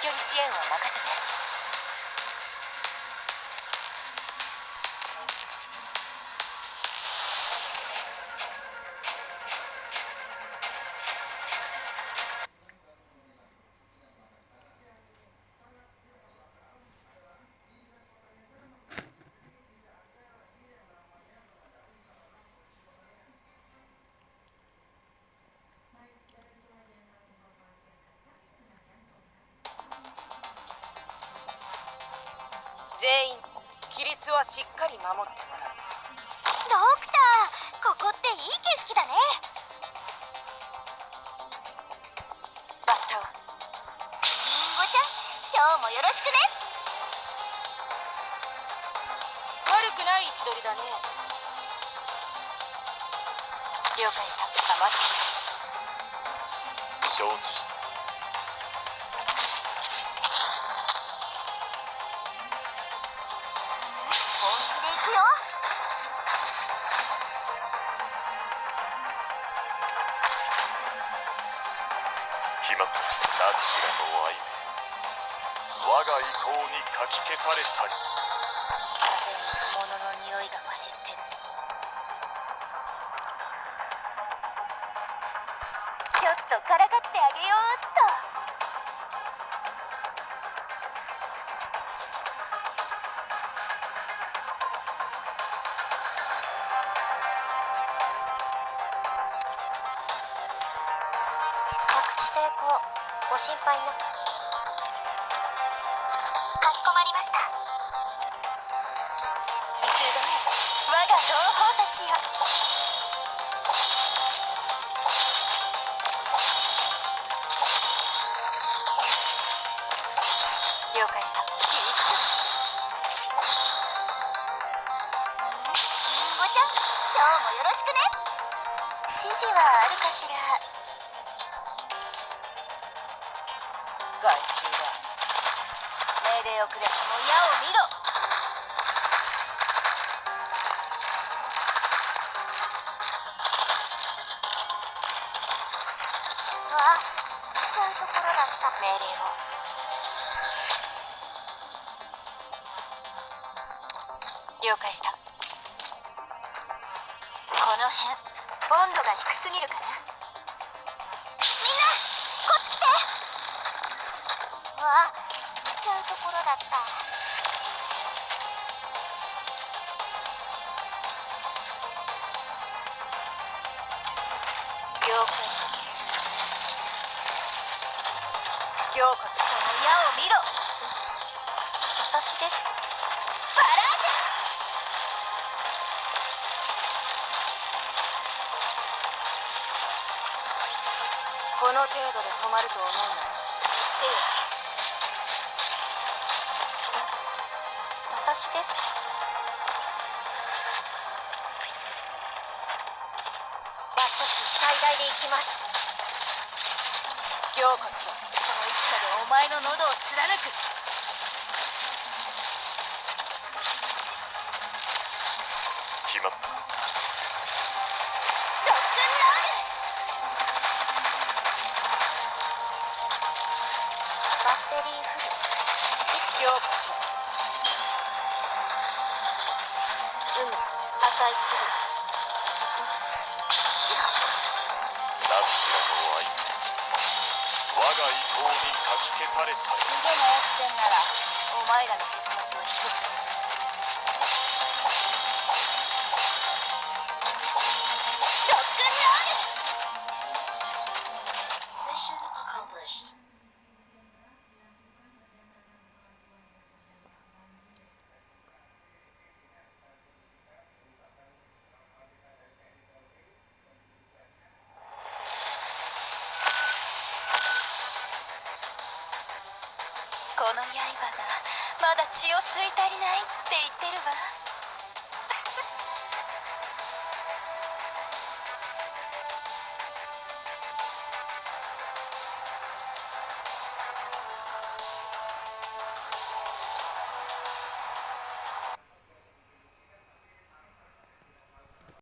距離支援は任せて。しっかり守ってもらう。ドクターここっていい景色だね。バッタリンゴちゃん今日もよろしくね。悪くない位置取りだね。了解した。黙って。承知した決まった何しらの愛我が意向にかき消されたり。風に物の匂いが混じってるちょっとからかってあげようっと成功。ご心配なく。かしこまりました。集合我が同胞たちよ。了解した。ごちゃん今日もよろしくね。指示はあるかしら。害虫だ命令をくれこの矢を見ろ。うわ見ちゃうところだった。命令を。了解した。この辺温度が低すぎるかなわ見ちゃうところだった。了解ようこそ矢を見ろ。私です。バラージこの程度で止まると思うな。よ私です。バット数最大で行きます。ようこそ。この一家でお前の喉を貫く。逃げなやってんならお前らの結末は一つ。だまだ血を吸い足りないって言ってるわ。